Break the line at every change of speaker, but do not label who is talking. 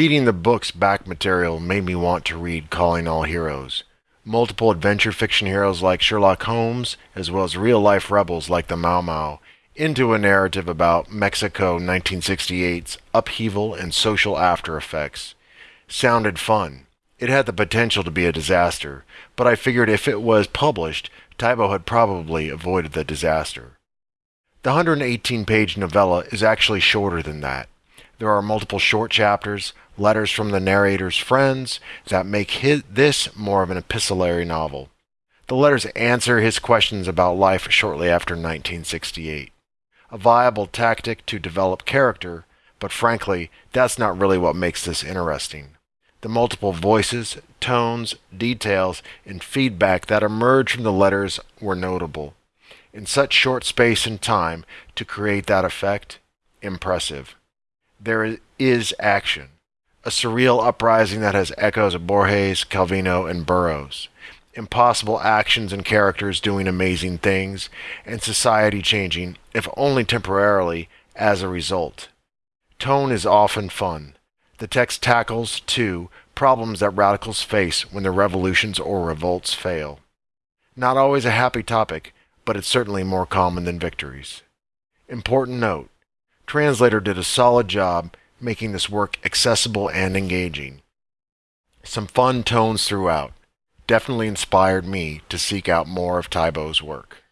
Reading the book's back material made me want to read Calling All Heroes. Multiple adventure fiction heroes like Sherlock Holmes, as well as real life rebels like the Mau Mau, into a narrative about Mexico 1968's upheaval and social after effects. Sounded fun. It had the potential to be a disaster, but I figured if it was published, Taibo had probably avoided the disaster. The 118 page novella is actually shorter than that. There are multiple short chapters, letters from the narrator's friends, that make his, this more of an epistolary novel. The letters answer his questions about life shortly after 1968. A viable tactic to develop character, but frankly, that's not really what makes this interesting. The multiple voices, tones, details, and feedback that emerge from the letters were notable. In such short space and time to create that effect, impressive there is action. A surreal uprising that has echoes of Borges, Calvino, and Burroughs. Impossible actions and characters doing amazing things, and society changing, if only temporarily, as a result. Tone is often fun. The text tackles, too, problems that radicals face when their revolutions or revolts fail. Not always a happy topic, but it's certainly more common than victories. Important note Translator did a solid job making this work accessible and engaging. Some fun tones throughout definitely inspired me to seek out more of Taibo's work.